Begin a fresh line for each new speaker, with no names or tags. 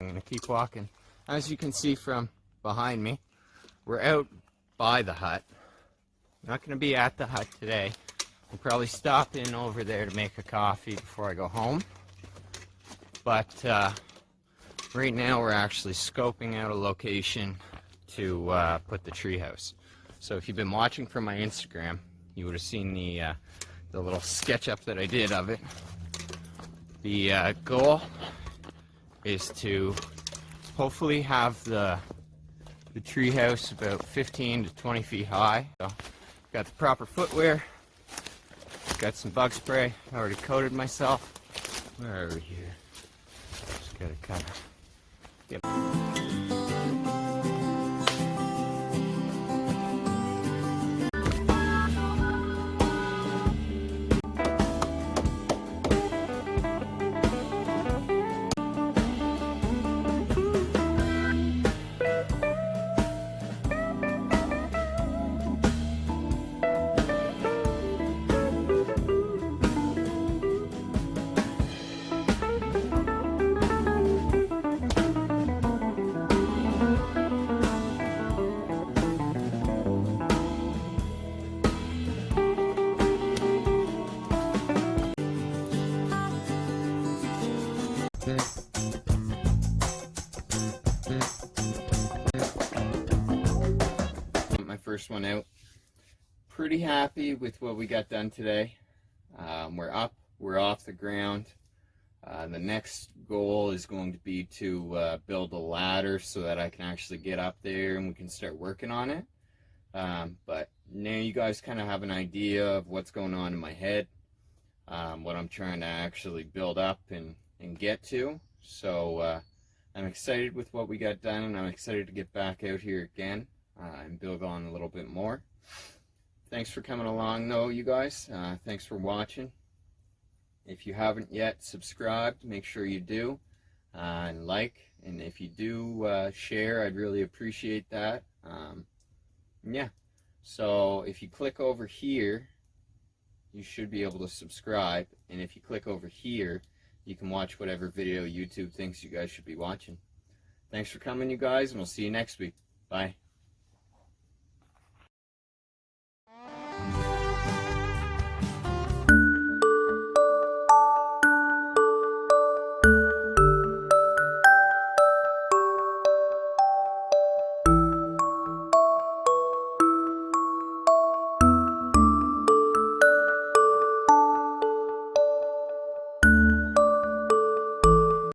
I'm gonna keep walking. As you can see from behind me, we're out by the hut. not gonna be at the hut today. I'll probably stop in over there to make a coffee before I go home. But uh, right now we're actually scoping out a location to uh, put the treehouse. So if you've been watching from my Instagram, you would have seen the uh, the little sketch up that I did of it. The uh, goal is to hopefully have the the treehouse about 15 to 20 feet high. So, got the proper footwear, got some bug spray, already coated myself. Where are we here? Just gotta kind of get. My first one out. Pretty happy with what we got done today. Um, we're up, we're off the ground. Uh, the next goal is going to be to uh, build a ladder so that I can actually get up there and we can start working on it. Um, but now you guys kind of have an idea of what's going on in my head, um, what I'm trying to actually build up and, and get to. So uh, I'm excited with what we got done and I'm excited to get back out here again uh, and build on a little bit more. Thanks for coming along though, you guys. Uh, thanks for watching. If you haven't yet subscribed, make sure you do uh, and like. And if you do uh, share, I'd really appreciate that. Um, yeah. So if you click over here, you should be able to subscribe. And if you click over here, you can watch whatever video YouTube thinks you guys should be watching. Thanks for coming, you guys, and we'll see you next week. Bye.